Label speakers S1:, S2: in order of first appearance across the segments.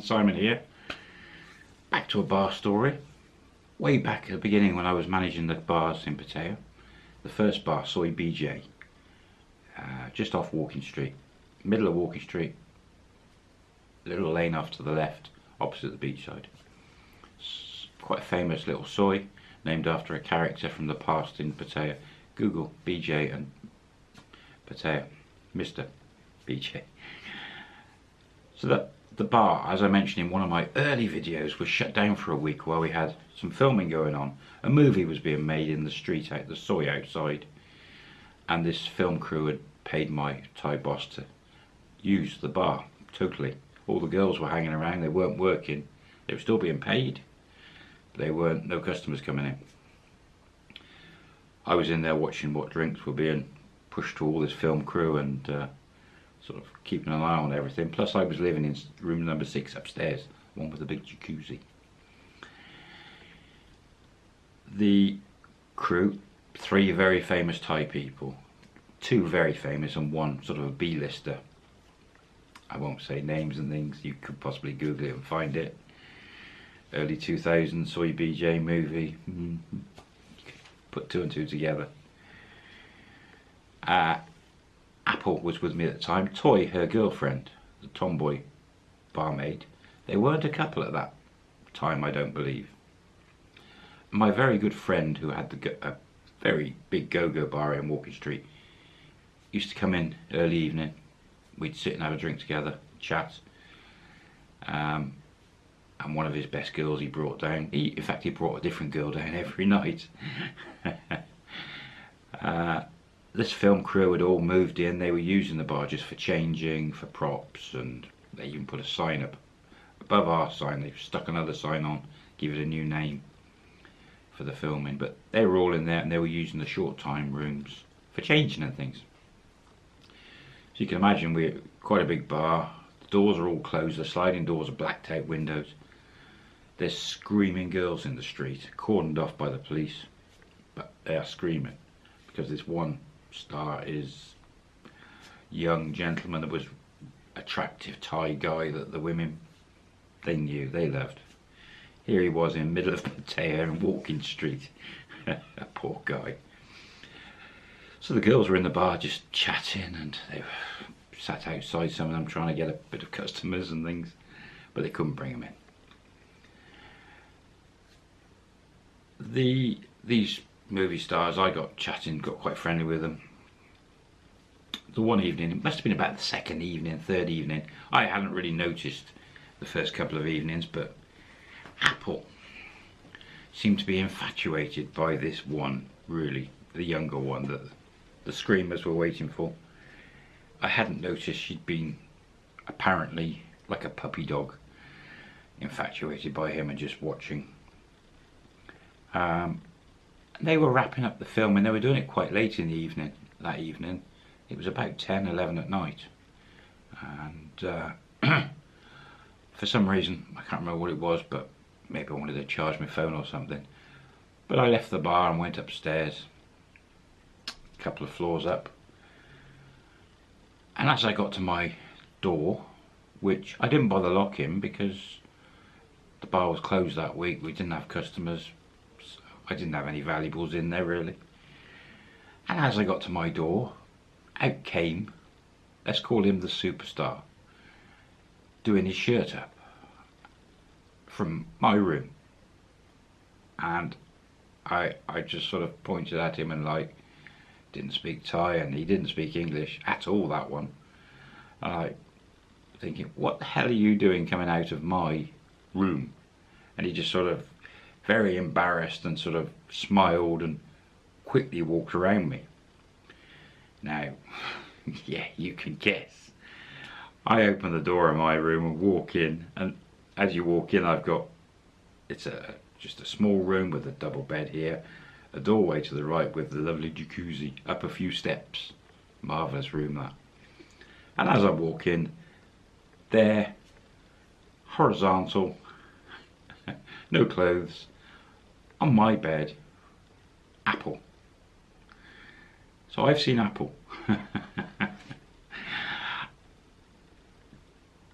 S1: Simon here. Back to a bar story. Way back at the beginning when I was managing the bars in Pattaya, the first bar, Soi BJ, uh, just off Walking Street, middle of Walking Street, little lane off to the left, opposite the beachside. Quite a famous little soi, named after a character from the past in Pattaya. Google BJ and Pattaya, Mr. BJ. So that the bar, as I mentioned in one of my early videos, was shut down for a week while we had some filming going on. A movie was being made in the street out the soi outside and this film crew had paid my Thai boss to use the bar totally. All the girls were hanging around, they weren't working, they were still being paid. They weren't, no customers coming in. I was in there watching what drinks were being pushed to all this film crew and uh, sort of keeping an eye on everything. Plus I was living in room number six upstairs, one with a big jacuzzi. The crew, three very famous Thai people, two very famous and one sort of a B-lister. I won't say names and things, you could possibly Google it and find it. Early 2000s Soi BJ movie, mm-hmm. put two and two together. Uh, Apple was with me at the time, Toy, her girlfriend, the tomboy barmaid. They weren't a couple at that time, I don't believe. My very good friend who had the, a very big go-go bar in Walking Street used to come in early evening. We'd sit and have a drink together, chat. Um, and one of his best girls he brought down. He, in fact, he brought a different girl down every night. this film crew had all moved in. They were using the barges for changing, for props, and they even put a sign up above our sign. They've stuck another sign on, give it a new name for the filming. But they were all in there, and they were using the short time rooms for changing and things. So you can imagine we're quite a big bar. The doors are all closed. The sliding doors are blacked out windows. There's screaming girls in the street, cordoned off by the police, but they are screaming because this one star is young gentleman that was attractive Thai guy that the women they knew they loved. Here he was in middle of Pattaya and Walking Street. A poor guy. So the girls were in the bar just chatting and they were sat outside some of them trying to get a bit of customers and things but they couldn't bring them in. The these movie stars, I got chatting, got quite friendly with them. The one evening, it must have been about the second evening, third evening, I hadn't really noticed the first couple of evenings, but Apple seemed to be infatuated by this one, really, the younger one that the screamers were waiting for. I hadn't noticed she'd been apparently like a puppy dog infatuated by him and just watching. Um, they were wrapping up the film and they were doing it quite late in the evening that evening. It was about 10 11 at night. And uh, for some reason I can't remember what it was but maybe I wanted to charge my phone or something. But I left the bar and went upstairs a couple of floors up. And as I got to my door which I didn't bother locking because the bar was closed that week we didn't have customers I didn't have any valuables in there really. And as I got to my door, out came, let's call him the superstar, doing his shirt up from my room. And I, I just sort of pointed at him and like, didn't speak Thai and he didn't speak English at all, that one. And I thinking, what the hell are you doing coming out of my room? And he just sort of very embarrassed and sort of smiled and quickly walked around me. Now, yeah, you can guess. I open the door of my room and walk in and as you walk in I've got, it's a just a small room with a double bed here, a doorway to the right with the lovely jacuzzi, up a few steps. Marvellous room that. And as I walk in, there, horizontal, no clothes, on my bed, Apple. So I've seen Apple.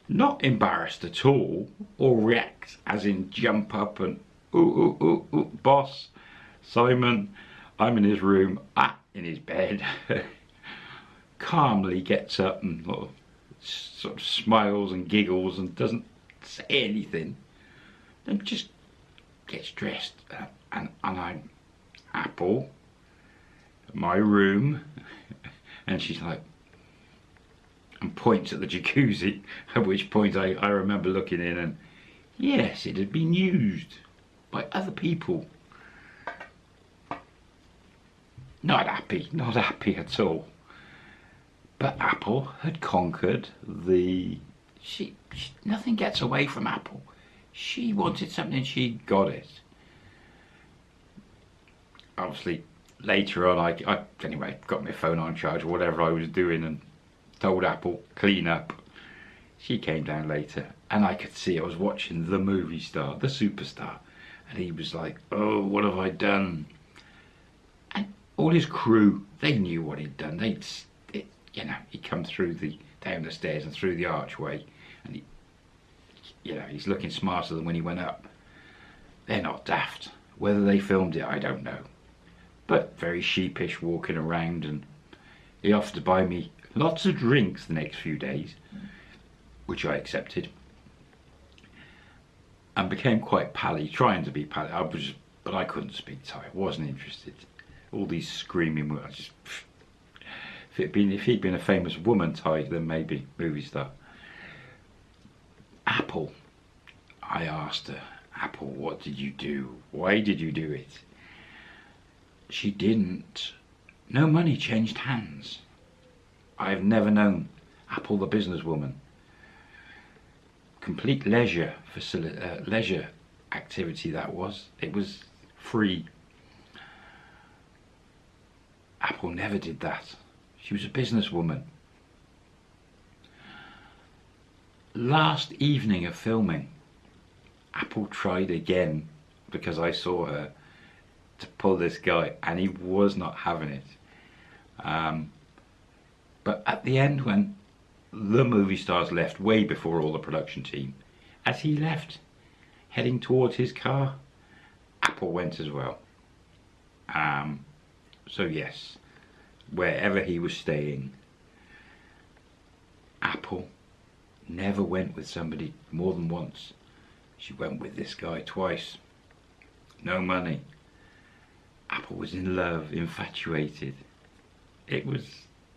S1: not embarrassed at all or react as in jump up and ooh ooh ooh ooh boss Simon I'm in his room ah in his bed calmly gets up and sort of smiles and giggles and doesn't say anything then just gets dressed uh, and, and I'm Apple my room. And she's like and points at the jacuzzi at which point I, I remember looking in and yes it had been used by other people. Not happy not happy at all. But Apple had conquered the she, she nothing gets away from Apple she wanted something she got it obviously later on, I, I anyway got my phone on charge or whatever I was doing and told Apple clean up. She came down later and I could see I was watching the movie star, the superstar, and he was like, "Oh, what have I done?" And all his crew, they knew what he'd done. They'd, it, you know, he'd come through the down the stairs and through the archway, and he, you know, he's looking smarter than when he went up. They're not daft. Whether they filmed it, I don't know. But very sheepish walking around and he offered to buy me lots of drinks the next few days which I accepted. And became quite pally trying to be pally. I was but I couldn't speak Thai. I wasn't interested. All these screaming words if been if he'd been a famous woman Thai then maybe movie star Apple I asked her Apple what did you do why did you do it she didn't. No money changed hands. I've never known Apple the businesswoman. Complete leisure facility, uh, leisure activity that was. It was free. Apple never did that. She was a businesswoman. Last evening of filming, Apple tried again because I saw her to pull this guy and he was not having it. Um, but at the end when the movie stars left way before all the production team, as he left heading towards his car, Apple went as well. Um, so yes, wherever he was staying, Apple never went with somebody more than once. She went with this guy twice. No money. Apple was in love, infatuated. It was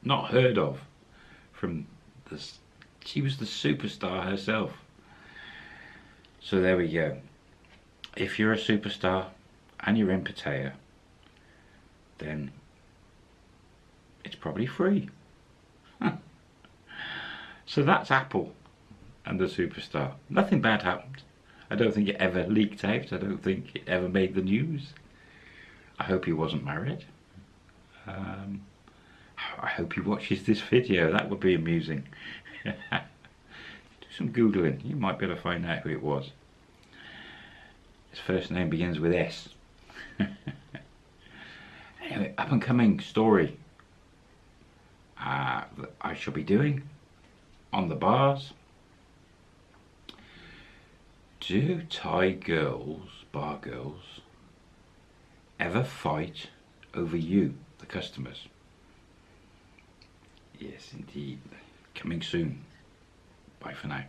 S1: not heard of from the, she was the superstar herself. So there we go. If you're a superstar and you're in Pattaya, then it's probably free. So that's Apple and the superstar. Nothing bad happened. I don't think it ever leaked out. I don't think it ever made the news. I hope he wasn't married. Um, I hope he watches this video, that would be amusing. Do some googling, you might be able to find out who it was. His first name begins with S. anyway, up and coming story uh, that I shall be doing on the bars. Do Thai girls, bar girls, ever fight over you, the customers. Yes, indeed. Coming soon. Bye for now.